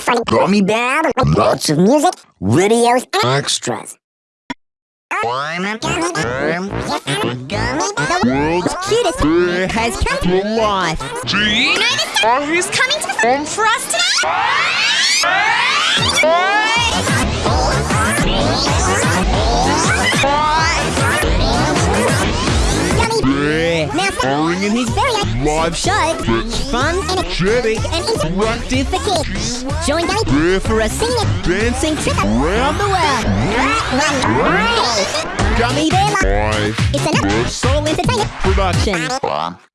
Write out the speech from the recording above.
funny gummy bear, lots of music, videos, and extras. The world's cutest bear has come to life. Do you know this star who's coming to perform for us today? Gummy Bear Now, in his very live show. It's fun, and interactive kids. join Bear for a singing, dancing trip around the world. Gummy Bear Live. It's another Soul Entertainment production.